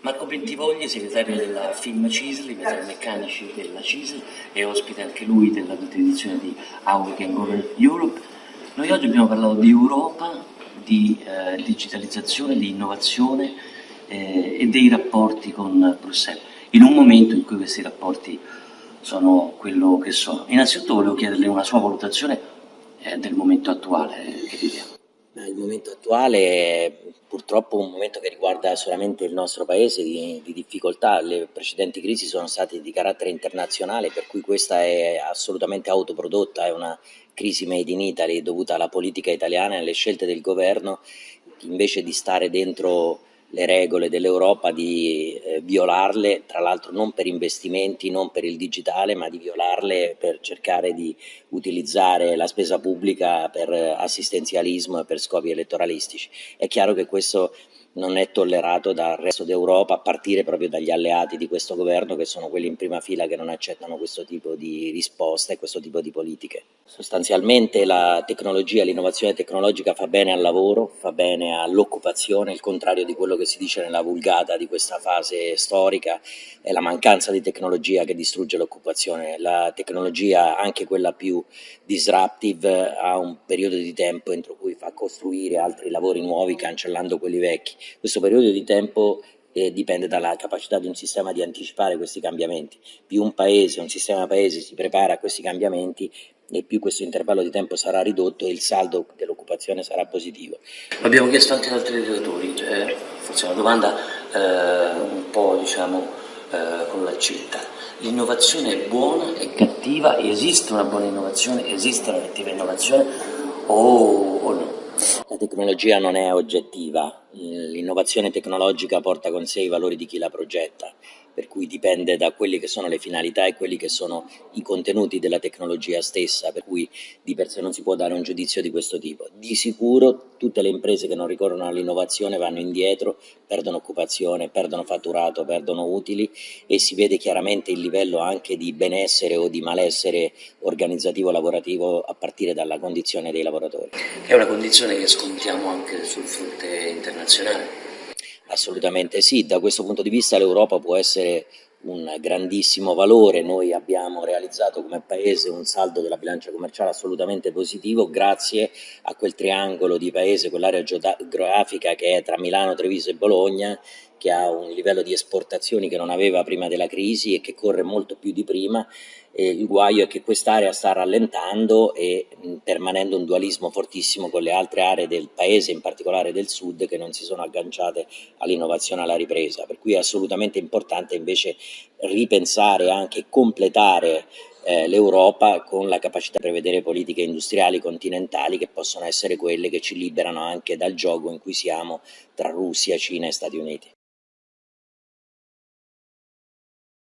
Marco Bentivogli, segretario della Film CISL, i metalmeccanici della CISL e ospite anche lui della edizione di How We Can Europe. Noi oggi abbiamo parlato di Europa, di eh, digitalizzazione, di innovazione eh, e dei rapporti con Bruxelles, in un momento in cui questi rapporti sono quello che sono. Innanzitutto volevo chiederle una sua valutazione eh, del momento attuale che viviamo. Il momento attuale è purtroppo un momento che riguarda solamente il nostro paese di, di, difficoltà, le precedenti crisi sono state di carattere internazionale per cui questa è assolutamente autoprodotta, è una crisi made in Italy dovuta alla politica italiana e alle scelte del governo invece di stare dentro le regole dell'Europa di eh, violarle, tra l'altro non per investimenti, non per il digitale, ma di violarle per cercare di utilizzare la spesa pubblica per assistenzialismo e per scopi elettoralistici. È chiaro che questo non è tollerato dal resto d'Europa, a partire proprio dagli alleati di questo governo che sono quelli in prima fila che non accettano questo tipo di risposte e questo tipo di politiche. Sostanzialmente la tecnologia, l'innovazione tecnologica fa bene al lavoro, fa bene all'occupazione, il contrario di quello che si dice nella vulgata di questa fase storica è la mancanza di tecnologia che distrugge l'occupazione. La tecnologia, anche quella più disruptive, ha un periodo di tempo entro cui fa costruire altri lavori nuovi cancellando quelli vecchi questo periodo di tempo eh, dipende dalla capacità di un sistema di anticipare questi cambiamenti. Più un paese, un sistema paese si prepara a questi cambiamenti e più questo intervallo di tempo sarà ridotto e il saldo dell'occupazione sarà positivo. Abbiamo chiesto anche ad altri relatori, eh, forse una domanda eh, un po' diciamo eh, con l'accetta. L'innovazione è buona, è cattiva, esiste una buona innovazione, esiste una cattiva innovazione o, o no? La tecnologia non è oggettiva, l'innovazione tecnologica porta con sé i valori di chi la progetta per cui dipende da quelle che sono le finalità e quelli che sono i contenuti della tecnologia stessa, per cui di per sé non si può dare un giudizio di questo tipo. Di sicuro tutte le imprese che non ricorrono all'innovazione vanno indietro, perdono occupazione, perdono fatturato, perdono utili e si vede chiaramente il livello anche di benessere o di malessere organizzativo lavorativo a partire dalla condizione dei lavoratori. È una condizione che scontiamo anche sul fronte internazionale. Assolutamente sì, da questo punto di vista l'Europa può essere un grandissimo valore, noi abbiamo realizzato come Paese un saldo della bilancia commerciale assolutamente positivo grazie a quel triangolo di paese, quell'area geografica che è tra Milano, Treviso e Bologna che ha un livello di esportazioni che non aveva prima della crisi e che corre molto più di prima, e il guaio è che quest'area sta rallentando e permanendo un dualismo fortissimo con le altre aree del paese, in particolare del sud, che non si sono agganciate all'innovazione e alla ripresa, per cui è assolutamente importante invece ripensare anche completare eh, l'Europa con la capacità di prevedere politiche industriali continentali che possono essere quelle che ci liberano anche dal gioco in cui siamo tra Russia, Cina e Stati Uniti.